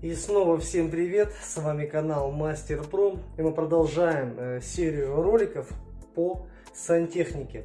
И снова всем привет, с вами канал Мастер Пром, и мы продолжаем э, серию роликов по сантехнике.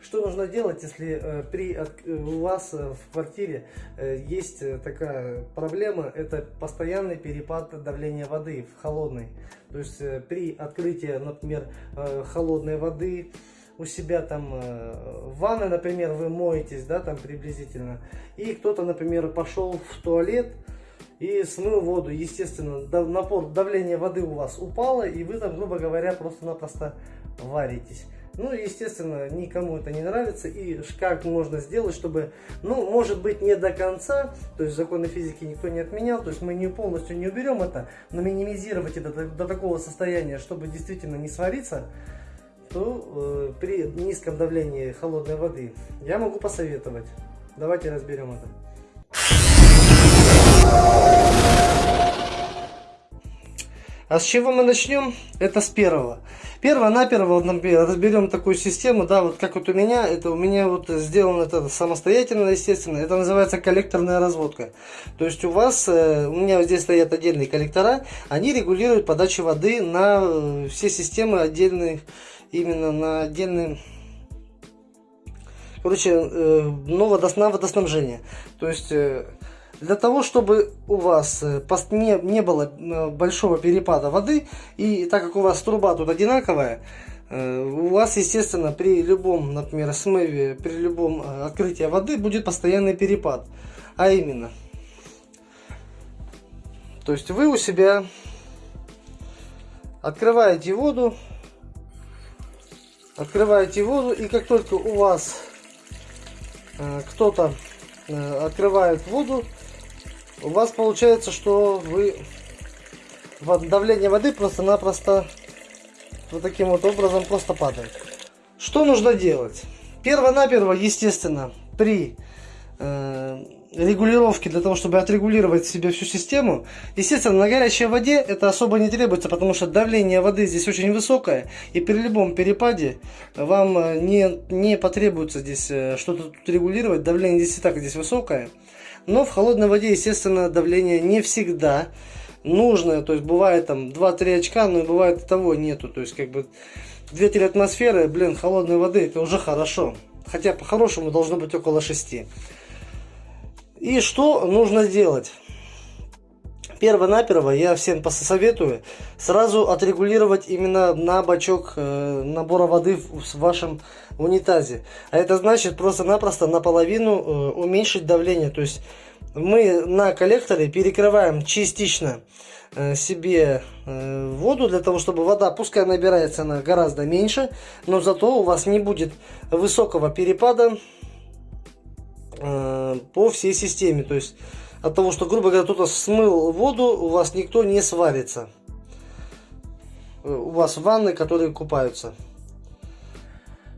Что нужно делать, если э, при, от, у вас э, в квартире э, есть э, такая проблема, это постоянный перепад давления воды в холодной. То есть э, при открытии, например, э, холодной воды, у себя там э, в ванной, например, вы моетесь, да, там приблизительно, и кто-то, например, пошел в туалет, и смыл воду. Естественно, напор, давление воды у вас упало, и вы там, грубо говоря, просто-напросто варитесь. Ну, естественно, никому это не нравится. И как можно сделать, чтобы, ну, может быть, не до конца, то есть законы физики никто не отменял, то есть мы не полностью не уберем это, но минимизировать это до, до такого состояния, чтобы действительно не свариться, то э, при низком давлении холодной воды я могу посоветовать. Давайте разберем это. А с чего мы начнем? Это с первого. Перво-наперво, разберем такую систему, да, вот как вот у меня, это у меня вот сделано это самостоятельно, естественно, это называется коллекторная разводка. То есть у вас, э, у меня здесь стоят отдельные коллектора, они регулируют подачу воды на э, все системы отдельные, именно на отдельные короче, э, ну, водоснабжение. То есть для того, чтобы у вас э, не, не было э, большого перепада воды, и так как у вас труба тут одинаковая, э, у вас, естественно, при любом, например, смыве, при любом открытии воды будет постоянный перепад. А именно, то есть вы у себя открываете воду, открываете воду, и как только у вас кто-то открывает воду, у вас получается, что вы давление воды просто-напросто вот таким вот образом просто падает. Что нужно делать? Перво-наперво, естественно, при э, регулировке, для того, чтобы отрегулировать себе всю систему, естественно, на горячей воде это особо не требуется, потому что давление воды здесь очень высокое, и при любом перепаде вам э, не, не потребуется здесь э, что-то регулировать, давление здесь и так здесь высокое. Но в холодной воде, естественно, давление не всегда нужное. То есть бывает там 2-3 очка, но бывает и того нету. То есть как бы 2-3 атмосферы, блин, холодной воды это уже хорошо. Хотя по-хорошему должно быть около 6. И что нужно делать? Перво-наперво я всем посоветую сразу отрегулировать именно на бачок э, набора воды в вашем унитазе. А это значит просто-напросто наполовину э, уменьшить давление. То есть мы на коллекторе перекрываем частично э, себе воду для того, чтобы вода, пускай набирается она гораздо меньше, но зато у вас не будет высокого перепада по всей системе. То есть от того, что, грубо говоря, кто-то смыл воду, у вас никто не сварится. У вас ванны, которые купаются.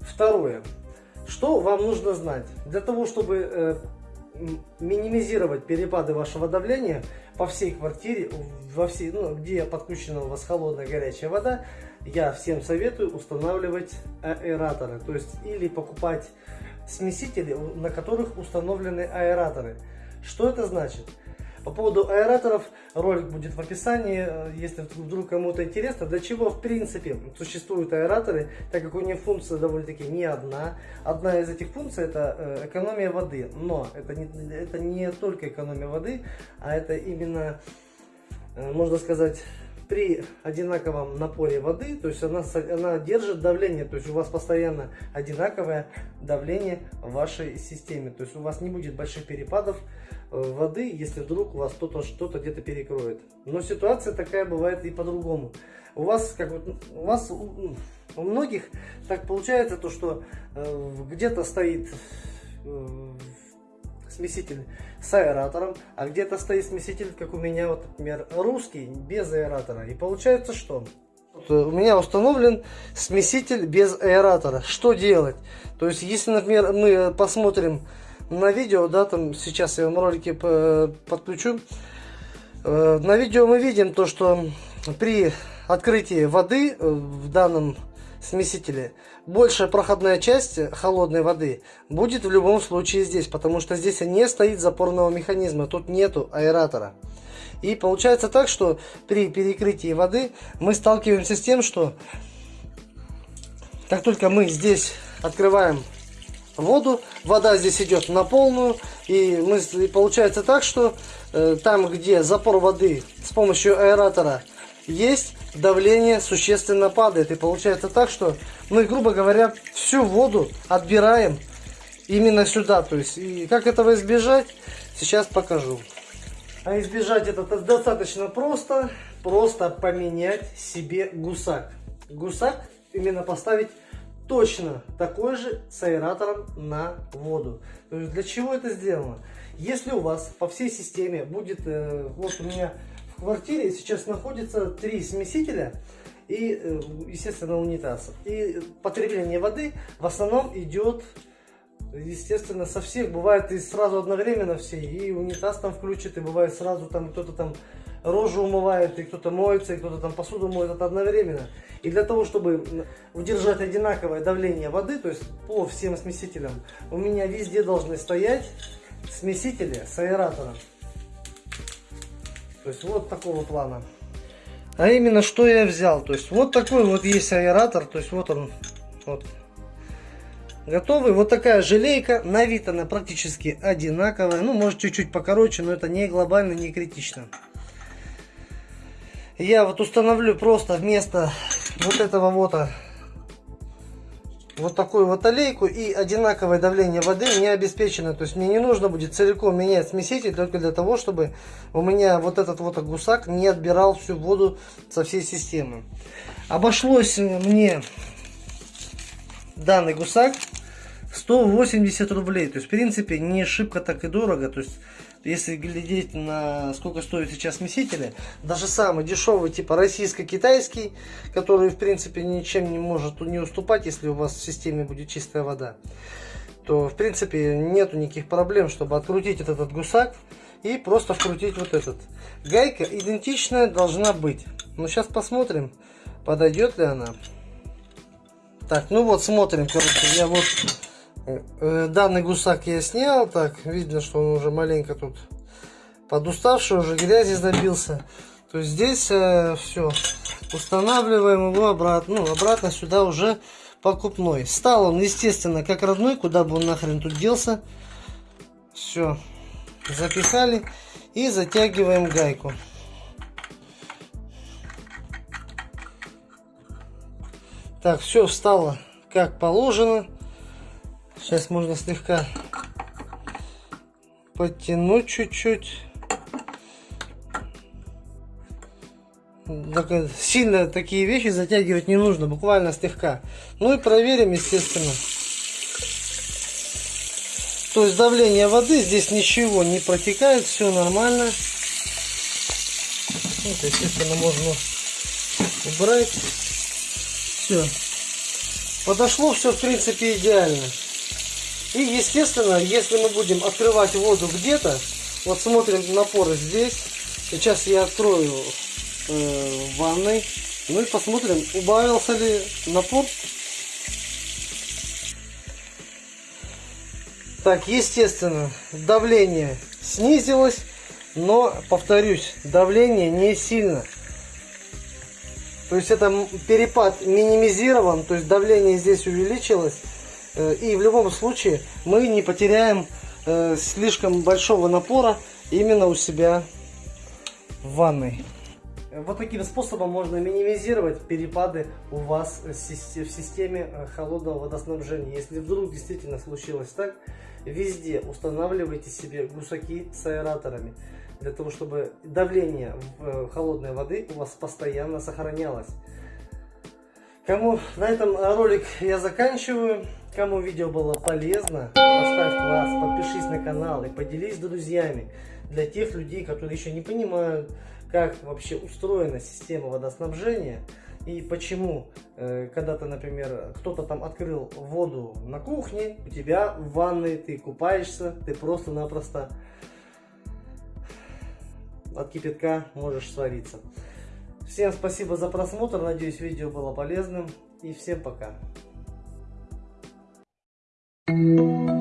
Второе. Что вам нужно знать? Для того, чтобы э, минимизировать перепады вашего давления по всей квартире, во всей, ну, где подключена у вас холодная горячая вода, я всем советую устанавливать аэраторы. То есть или покупать смесители, на которых установлены аэраторы. Что это значит? По поводу аэраторов ролик будет в описании, э, если вдруг кому-то интересно, для чего в принципе существуют аэраторы, так как у них функция довольно-таки не одна. Одна из этих функций это э, экономия воды, но это не, это не только экономия воды, а это именно, э, можно сказать, при одинаковом напоре воды, то есть она, она держит давление, то есть у вас постоянно одинаковое давление в вашей системе, то есть у вас не будет больших перепадов э, воды, если вдруг у вас кто-то что-то где-то перекроет. Но ситуация такая бывает и по-другому. У вас, как вот, у вас у, многих так получается то, что э, где-то стоит э, смеситель с аэратором, а где-то стоит смеситель, как у меня, вот, например, русский, без аэратора. И получается что? Вот у меня установлен смеситель без аэратора. Что делать? То есть, если, например, мы посмотрим на видео, да, там сейчас я вам ролики подключу, э, на видео мы видим то, что при открытии воды э, в данном смесителе, большая проходная часть холодной воды будет в любом случае здесь, потому что здесь не стоит запорного механизма, тут нету аэратора. И получается так, что при перекрытии воды мы сталкиваемся с тем, что как только мы здесь открываем воду, вода здесь идет на полную, и, мы, и получается так, что э, там, где запор воды с помощью аэратора есть, давление существенно падает. И получается так, что мы, грубо говоря, всю воду отбираем именно сюда. То есть, и как этого избежать, сейчас покажу. А избежать это достаточно просто. Просто поменять себе гусак. Гусак именно поставить точно такой же с аэратором на воду. То есть для чего это сделано? Если у вас по всей системе будет, э, вот у меня в квартире сейчас находится три смесителя и, э, естественно, унитаз. И потребление воды в основном идет, естественно, со всех. Бывает и сразу одновременно все. И унитаз там включит, и бывает сразу там кто-то там рожу умывает, и кто-то моется, и кто-то там посуду моет, это одновременно. И для того, чтобы удержать одинаковое давление воды, то есть по всем смесителям, у меня везде должны стоять смесители с аэратором. То есть вот такого плана. А именно, что я взял. То есть вот такой вот есть аэратор. То есть вот он. Вот. Готовый. Вот такая желейка. На вид она практически одинаковая. Ну, может чуть-чуть покороче, но это не глобально, не критично. Я вот установлю просто вместо вот этого вот вот такую вот аллейку и одинаковое давление воды не обеспечено. То есть мне не нужно будет целиком менять смеситель только для того, чтобы у меня вот этот вот гусак не отбирал всю воду со всей системы. Обошлось мне данный гусак 180 рублей. То есть в принципе не шибко так и дорого. То есть если глядеть на сколько стоит сейчас смесители, даже самый дешевый, типа российско-китайский, который, в принципе, ничем не может не уступать, если у вас в системе будет чистая вода, то, в принципе, нету никаких проблем, чтобы открутить этот, этот гусак и просто вкрутить вот этот. Гайка идентичная должна быть. Но сейчас посмотрим, подойдет ли она. Так, ну вот, смотрим, короче, я вот данный гусак я снял, так, видно, что он уже маленько тут подуставший, уже грязи забился. То есть здесь э, все, устанавливаем его обратно, ну, обратно сюда уже покупной. Стал он, естественно, как родной, куда бы он нахрен тут делся. Все, запихали и затягиваем гайку. Так, все встало как положено. Сейчас можно слегка подтянуть чуть-чуть. Сильно такие вещи затягивать не нужно, буквально слегка. Ну и проверим, естественно. То есть давление воды, здесь ничего не протекает, все нормально. Вот, естественно, можно убрать. Все. Подошло все, в принципе, идеально. И естественно, если мы будем открывать воду где-то, вот смотрим напоры здесь. Сейчас я открою э, в ванной. Ну и посмотрим, убавился ли напор. Так, естественно, давление снизилось, но, повторюсь, давление не сильно. То есть это перепад минимизирован, то есть давление здесь увеличилось. Э, и в любом случае мы не потеряем э, слишком большого напора именно у себя в ванной. Вот таким способом можно минимизировать перепады у вас в системе э, холодного водоснабжения. Если вдруг действительно случилось так, везде устанавливайте себе гусаки с аэраторами. Для того, чтобы давление холодной воды у вас постоянно сохранялось. Кому на этом ролик я заканчиваю. Кому видео было полезно, поставь класс, подпишись на канал и поделись с друзьями. Для тех людей, которые еще не понимают, как вообще устроена система водоснабжения и почему, э, когда ты, например, кто-то там открыл воду на кухне, у тебя в ванной, ты купаешься, ты просто-напросто от кипятка можешь свариться. Всем спасибо за просмотр, надеюсь видео было полезным и всем пока. Thank you.